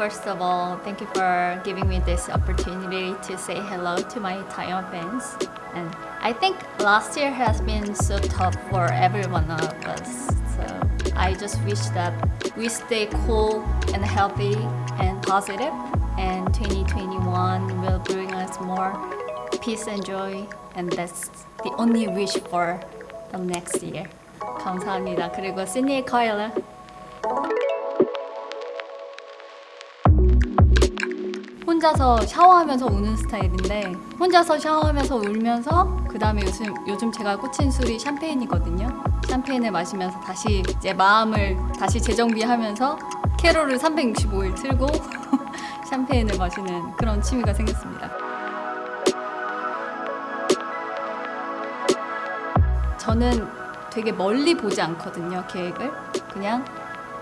First of all, thank you for giving me this opportunity to say hello to my Taiwan fans. And I think last year has been so tough for every one of us. So I just wish that we stay cool and healthy and positive. And 2021 will bring us more peace and joy. And that's the only wish for the next year. 감사합니다. 그리고 시니에 커일러. 혼자서 샤워하면서 우는 스타일인데 혼자서 샤워하면서 울면서 그 다음에 요즘, 요즘 제가 꽂힌 술이 샴페인이거든요. 샴페인을 마시면서 다시 제 마음을 다시 재정비하면서 캐롤을 365일 틀고 샴페인을 마시는 그런 취미가 생겼습니다. 저는 되게 멀리 보지 않거든요 계획을. 그냥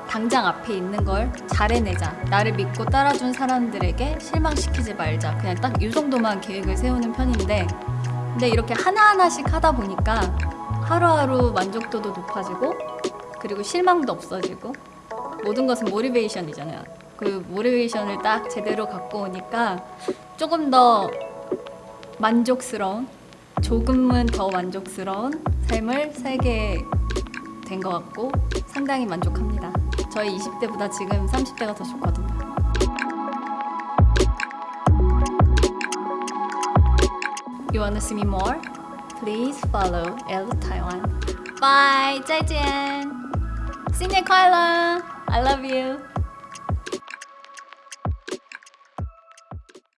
당장 앞에 있는 걸 잘해내자. 나를 믿고 따라준 사람들에게 실망시키지 말자. 그냥 딱 이 정도만 계획을 세우는 편인데. 근데 이렇게 하나하나씩 하다 보니까 하루하루 만족도도 높아지고 그리고 실망도 없어지고 모든 것은 모티베이션이잖아요. 그 모티베이션을 딱 제대로 갖고 오니까 조금 더 만족스러운 조금은 더 만족스러운 삶을 살게 된 것 같고 상당히 만족합니다. 저희 20대보다 지금 30대가 더 좋거든요. You wanna see me more? Please follow L Taiwan. Bye, 再见. 新年快乐! I love you.